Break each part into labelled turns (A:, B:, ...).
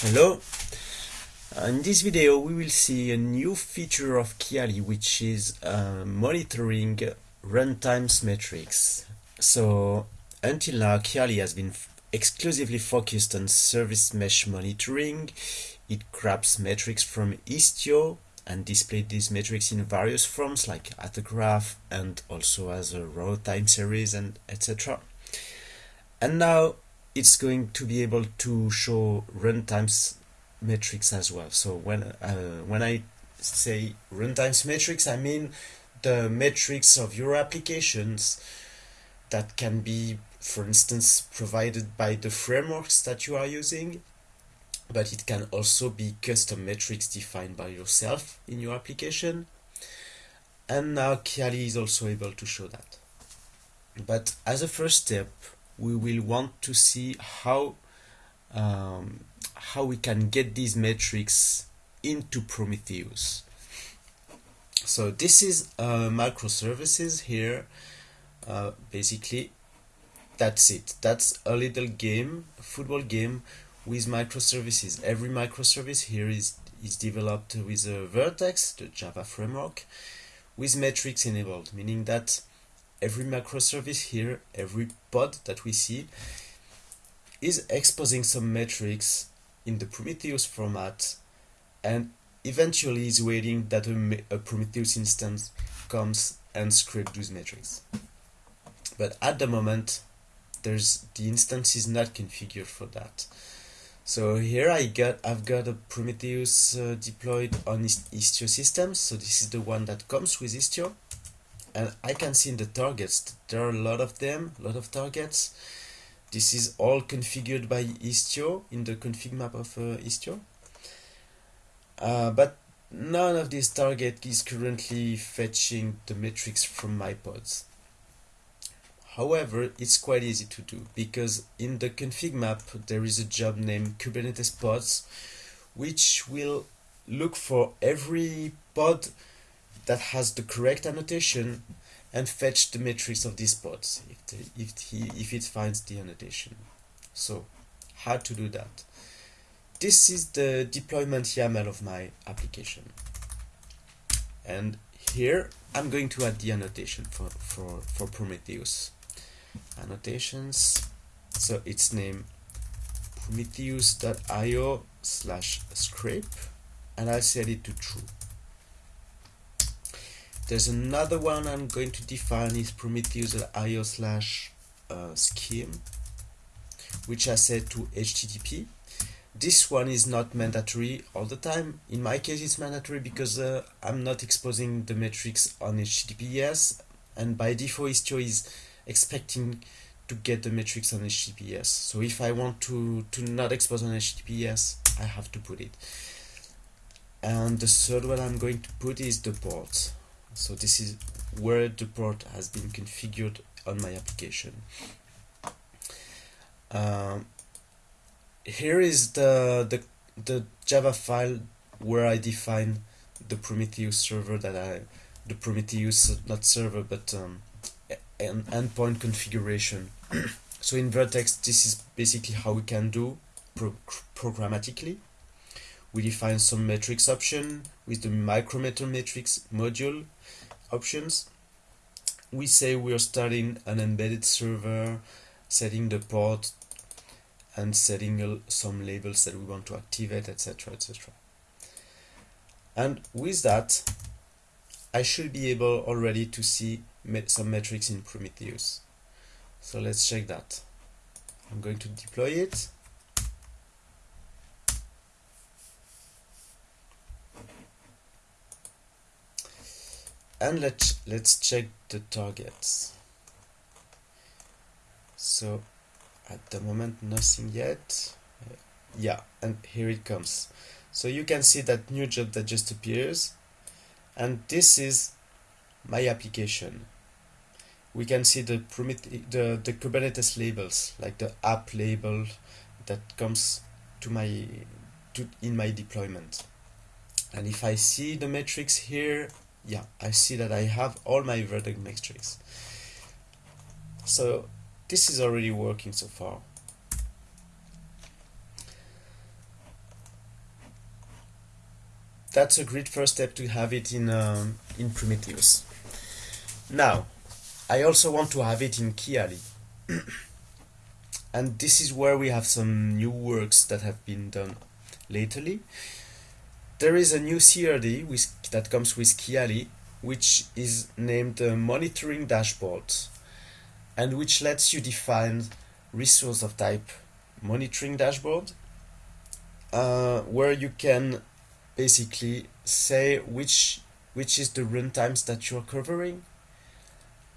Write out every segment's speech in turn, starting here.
A: Hello. In this video we will see a new feature of Kiali which is uh, monitoring runtimes metrics. So until now Kiali has been exclusively focused on service mesh monitoring. It grabs metrics from Istio and displays these metrics in various forms like at a graph and also as a raw time series and etc. And now it's going to be able to show runtimes metrics as well. So when uh, when I say runtimes metrics, I mean the metrics of your applications that can be, for instance, provided by the frameworks that you are using, but it can also be custom metrics defined by yourself in your application. And now Kiali is also able to show that. But as a first step, we will want to see how um, how we can get these metrics into Prometheus. So this is uh, microservices here. Uh, basically, that's it. That's a little game, football game with microservices. Every microservice here is is developed with a Vert.x, the Java framework, with metrics enabled, meaning that every microservice here, every pod that we see, is exposing some metrics in the Prometheus format and eventually is waiting that a, a Prometheus instance comes and script those metrics. But at the moment, there's the instance is not configured for that. So here I got I've got a Prometheus uh, deployed on Istio systems. So this is the one that comes with Istio and I can see in the targets there are a lot of them a lot of targets. This is all configured by Istio in the config map of uh, Istio. Uh, but none of these target is currently fetching the metrics from my pods. However it's quite easy to do because in the config map there is a job named Kubernetes pods which will look for every pod that has the correct annotation and fetch the metrics of these pods if, the, if, he, if it finds the annotation. So how to do that? This is the deployment YAML of my application. And here I'm going to add the annotation for, for, for Prometheus. Annotations, so it's name prometheus.io slash scrape and I'll set it to true. There's another one I'm going to define is prometheus.io slash uh, scheme, which I set to HTTP. This one is not mandatory all the time. In my case, it's mandatory because uh, I'm not exposing the metrics on HTTPS, and by default, Istio is expecting to get the metrics on HTTPS. So if I want to, to not expose on HTTPS, I have to put it. And the third one I'm going to put is the port so this is where the port has been configured on my application. Um, here is the, the the Java file where I define the Prometheus server that I the Prometheus not server but um, an endpoint configuration. So in Vert.x this is basically how we can do pro programmatically. We define some metrics option with the micrometer metrics module options. We say we are starting an embedded server, setting the port and setting some labels that we want to activate, etc. etc. And with that, I should be able already to see some metrics in Prometheus. So let's check that. I'm going to deploy it. And let's let's check the targets. So at the moment nothing yet. Yeah and here it comes. So you can see that new job that just appears. And this is my application. We can see the the the Kubernetes labels like the app label that comes to my to in my deployment. And if I see the metrics here yeah I see that I have all my Vert.x metrics so this is already working so far that's a great first step to have it in um, in Prometheus. Now, I also want to have it in Kiali. and this is where we have some new works that have been done lately. There is a new CRD with, that comes with Kiali, which is named the Monitoring Dashboard, and which lets you define resource of type Monitoring Dashboard, uh, where you can basically say which which is the runtimes that you're covering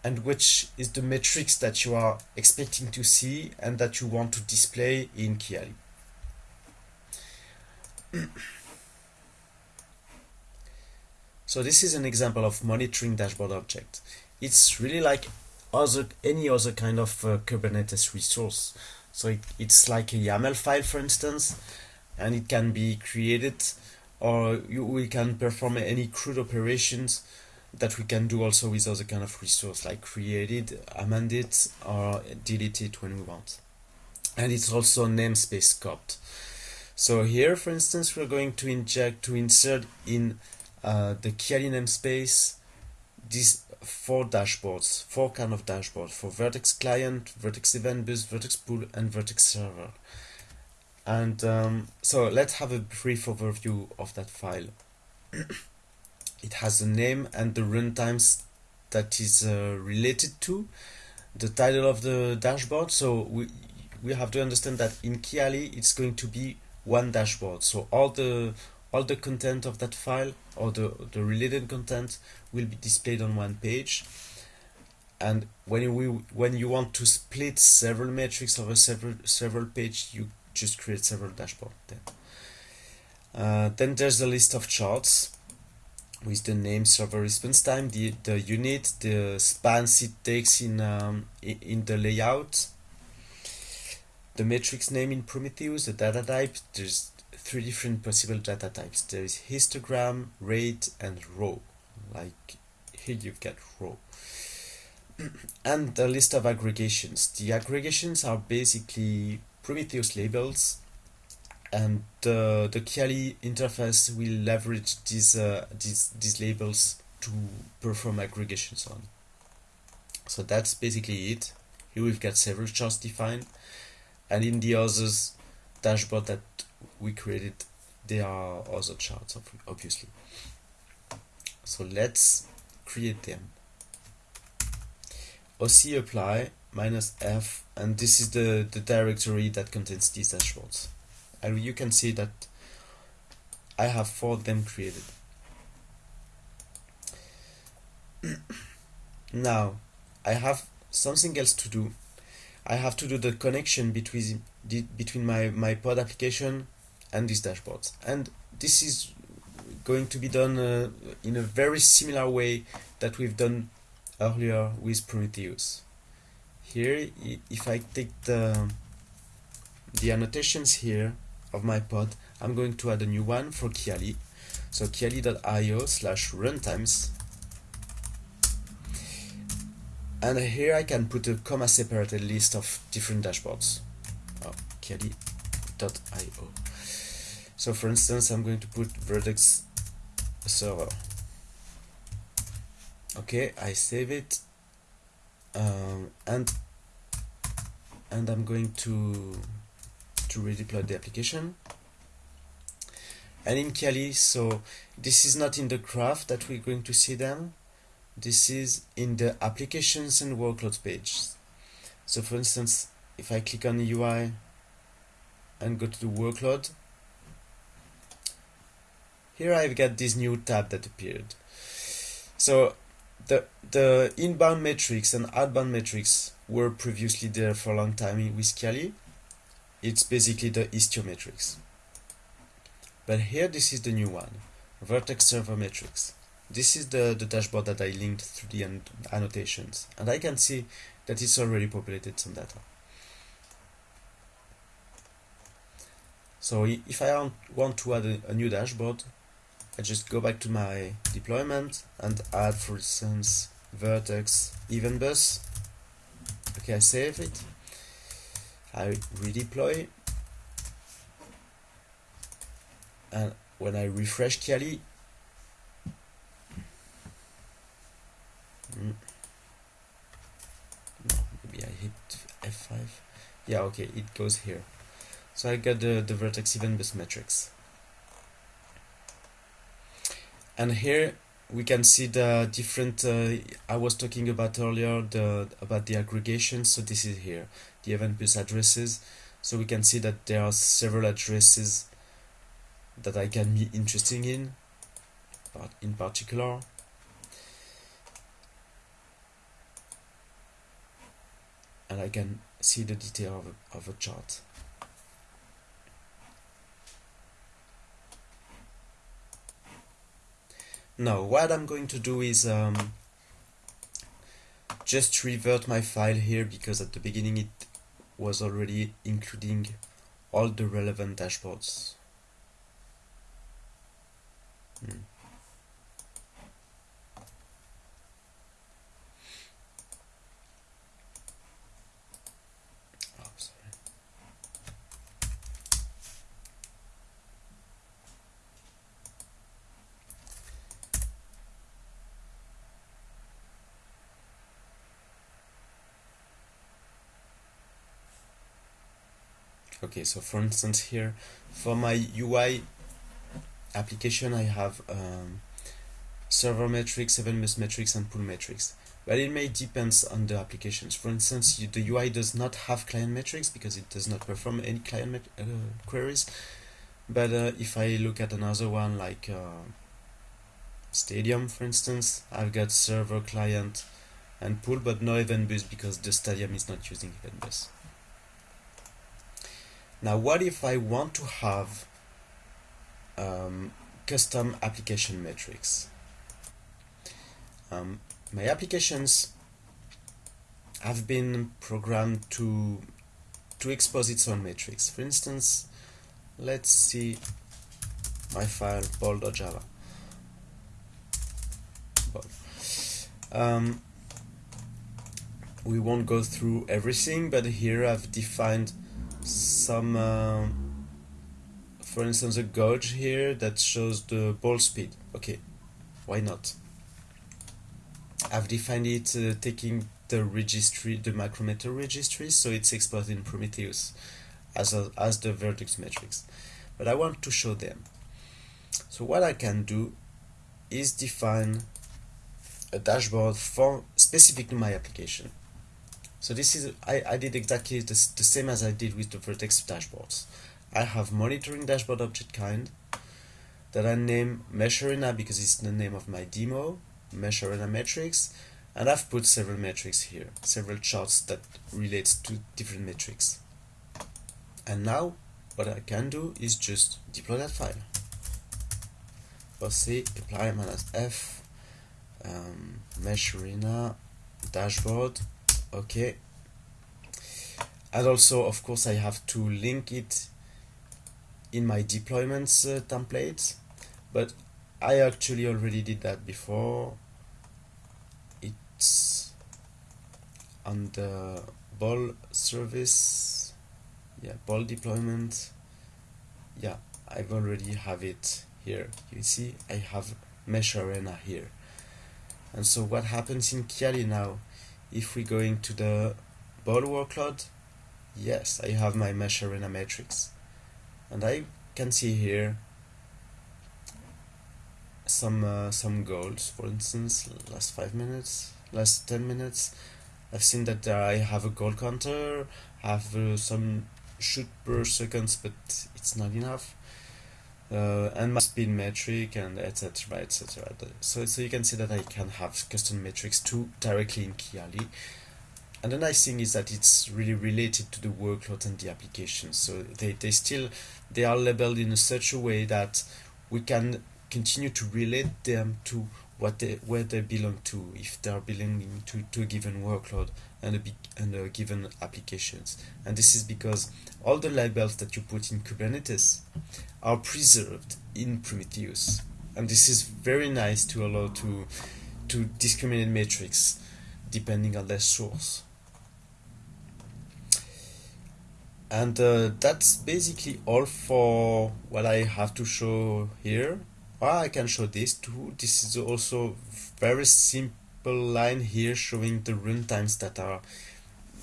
A: and which is the metrics that you are expecting to see and that you want to display in Kiali. so this is an example of monitoring dashboard object. It's really like other any other kind of uh, Kubernetes resource. So it, it's like a YAML file, for instance, and it can be created or you, we can perform any CRUD operations that we can do also with other kind of resource like created, amended, or deleted when we want. And it's also namespace scoped. So here, for instance, we're going to inject, to insert in uh, the Kiali namespace these four dashboards, four kind of dashboards for Vert.x client, Vert.x event bus, Vert.x pool, and Vert.x server. And um, so let's have a brief overview of that file. it has a name and the runtimes that is uh, related to the title of the dashboard. So we we have to understand that in Kiali it's going to be one dashboard. So all the all the content of that file or the the related content will be displayed on one page. And when we when you want to split several metrics over several several page, you just create several dashboard then. Uh, then there's a list of charts with the name server response time, the, the unit, the spans it takes in, um, in the layout, the matrix name in Prometheus, the data type, there's three different possible data types. There is histogram, rate, and row. Like here you've got row. and the list of aggregations. The aggregations are basically Prometheus labels and uh, the Kiali interface will leverage these, uh, these, these labels to perform aggregations on. So that's basically it. Here we've got several charts defined and in the others dashboard that we created there are other charts obviously. So let's create them. OC apply minus F and this is the, the directory that contains these dashboards and you can see that I have four of them created now I have something else to do I have to do the connection between between my, my pod application and these dashboards. And this is going to be done uh, in a very similar way that we've done earlier with Prometheus. Here if I take the the annotations here of my pod I'm going to add a new one for Kiali. So kiali.io slash runtimes and here I can put a comma separated list of different dashboards. Oh, kiali.io so for instance I'm going to put vertex server. Okay I save it. Um, and and I'm going to to redeploy the application. And in Kiali so this is not in the graph that we're going to see them this is in the applications and workloads page so for instance if I click on UI and go to the workload here I've got this new tab that appeared so the the inbound metrics and outbound metrics were previously there for a long time with Kiali. It's basically the Istio metrics. But here this is the new one, Vert.x Server Metrics. This is the, the dashboard that I linked through the annotations and I can see that it's already populated some data. So if I want to add a, a new dashboard, I just go back to my deployment and add for instance vertex event bus. Okay I save it. I redeploy. And when I refresh Kiali Mm. No, maybe I hit F5. Yeah, okay, it goes here. So I got the, the vertex even bus matrix. And here we can see the different uh, I was talking about earlier the about the aggregation so this is here the event bus addresses so we can see that there are several addresses that I can be interested in but in particular I can see the detail of a, of a chart Now what I'm going to do is um, just revert my file here because at the beginning it was already including all the relevant dashboards. Hmm. Okay so for instance here for my UI application I have um, server metrics, event bus metrics and pull metrics. But it may depends on the applications. For instance you, the UI does not have client metrics because it does not perform any client uh, queries. But uh, if I look at another one like uh, stadium for instance I've got server client and pool but no event bus because the stadium is not using event bus now what if I want to have um, custom application metrics? Um, my applications have been programmed to to expose its own metrics. For instance, let's see my file bol.java. Um, we won't go through everything, but here I've defined some, uh, for instance, a gauge here that shows the ball speed. Okay, why not? I've defined it uh, taking the registry, the micrometer registry, so it's exported in Prometheus as, a, as the Vert.x metrics. But I want to show them. So what I can do is define a dashboard for specific to my application. So this is, I, I did exactly the, the same as I did with the Vert.x dashboards. I have monitoring dashboard object kind that I name Mesh Arena because it's the name of my demo, Mesh Arena metrics, and I've put several metrics here, several charts that relates to different metrics. And now what I can do is just deploy that file. C apply minus F um, dashboard okay. And also of course I have to link it in my deployments uh, template but I actually already did that before. It's the bol service. Yeah ball deployment. Yeah I've already have it here. You see I have mesh arena here. And so what happens in Kiali now if we go into the ball workload yes I have my mesh arena matrix. And I can see here some uh, some goals. For instance last five minutes last 10 minutes I've seen that I have a goal counter have uh, some shoot per seconds but it's not enough uh, and my speed metric and etc etc so, so you can see that I can have custom metrics too directly in Kiali. And the nice thing is that it's really related to the workload and the application. So they, they still they are labeled in such a way that we can continue to relate them to what they where they belong to. If they are belonging to, to a given workload and a, and a given applications. And this is because all the labels that you put in Kubernetes are preserved in Prometheus. And this is very nice to allow to to discriminate metrics depending on their source. And uh, that's basically all for what I have to show here. Well, I can show this too. This is also very sim line here showing the runtimes that are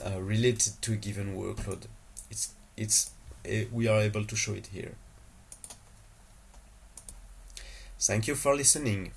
A: uh, related to a given workload. It's it's uh, we are able to show it here. Thank you for listening.